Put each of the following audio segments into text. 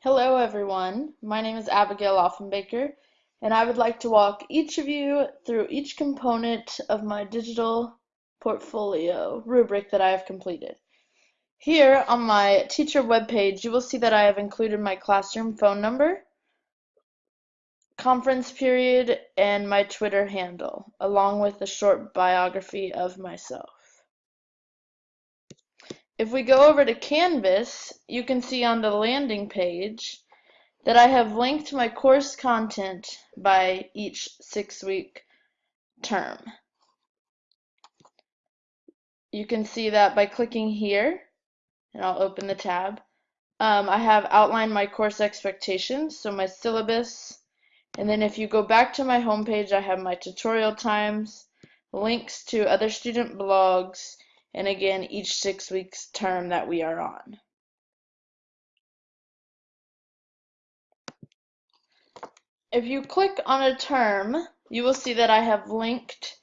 Hello everyone, my name is Abigail Offenbaker and I would like to walk each of you through each component of my digital portfolio rubric that I have completed. Here on my teacher webpage you will see that I have included my classroom phone number, conference period, and my Twitter handle, along with a short biography of myself. If we go over to Canvas, you can see on the landing page that I have linked my course content by each six-week term. You can see that by clicking here, and I'll open the tab. Um, I have outlined my course expectations, so my syllabus, and then if you go back to my homepage, I have my tutorial times, links to other student blogs, and again each six weeks term that we are on. If you click on a term, you will see that I have linked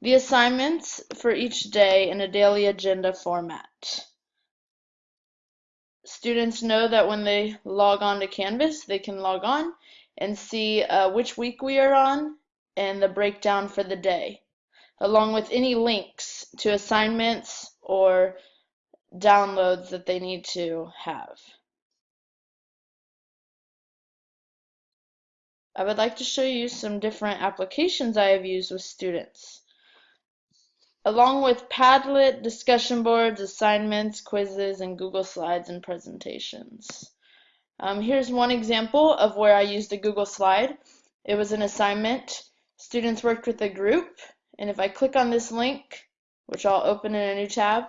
the assignments for each day in a daily agenda format. Students know that when they log on to Canvas, they can log on and see uh, which week we are on and the breakdown for the day along with any links to assignments or downloads that they need to have. I would like to show you some different applications I have used with students. Along with Padlet, discussion boards, assignments, quizzes, and Google Slides and presentations. Um, here's one example of where I used a Google Slide. It was an assignment. Students worked with a group and if I click on this link, which I'll open in a new tab,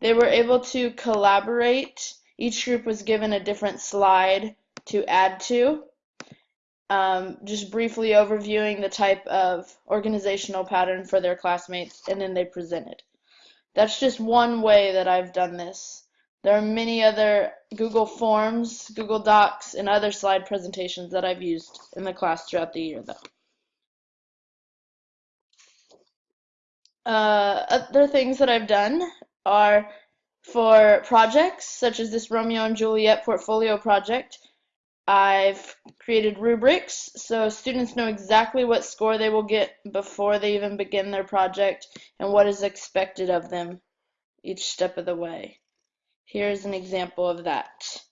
they were able to collaborate. Each group was given a different slide to add to. Um, just briefly overviewing the type of organizational pattern for their classmates, and then they presented. That's just one way that I've done this. There are many other Google Forms, Google Docs, and other slide presentations that I've used in the class throughout the year, though. Uh, other things that I've done are for projects such as this Romeo and Juliet portfolio project. I've created rubrics so students know exactly what score they will get before they even begin their project and what is expected of them each step of the way. Here's an example of that.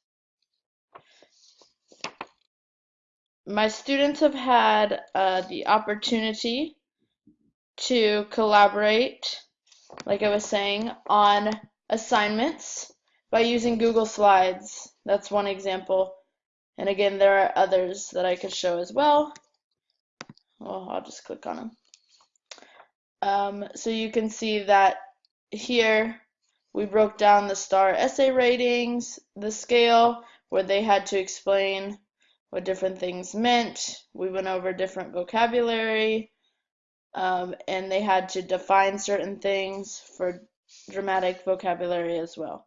My students have had uh, the opportunity to collaborate, like I was saying, on assignments by using Google Slides. That's one example. And again, there are others that I could show as well. Well, I'll just click on them. Um, so you can see that here we broke down the STAAR essay ratings, the scale, where they had to explain what different things meant. We went over different vocabulary, um, and they had to define certain things for dramatic vocabulary as well.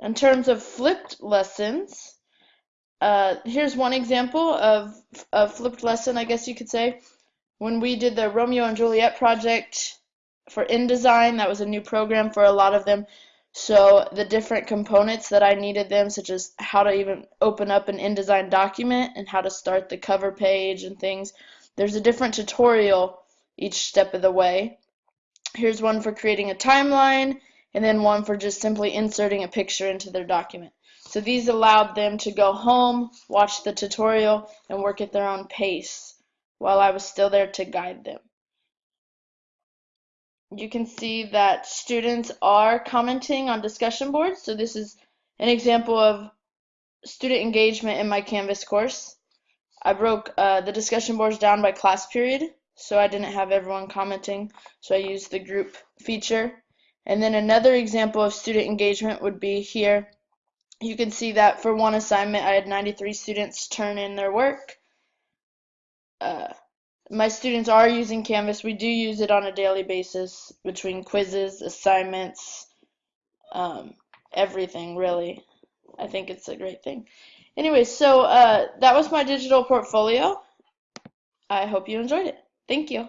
In terms of flipped lessons, uh, here's one example of a flipped lesson, I guess you could say. When we did the Romeo and Juliet project for InDesign, that was a new program for a lot of them. So the different components that I needed them, such as how to even open up an InDesign document and how to start the cover page and things, there's a different tutorial each step of the way. Here's one for creating a timeline, and then one for just simply inserting a picture into their document. So these allowed them to go home, watch the tutorial, and work at their own pace while I was still there to guide them. You can see that students are commenting on discussion boards. So this is an example of student engagement in my Canvas course. I broke uh, the discussion boards down by class period, so I didn't have everyone commenting, so I used the group feature. And then another example of student engagement would be here. You can see that for one assignment, I had 93 students turn in their work. Uh, my students are using Canvas. We do use it on a daily basis between quizzes, assignments, um, everything, really. I think it's a great thing. Anyway, so uh, that was my digital portfolio. I hope you enjoyed it. Thank you.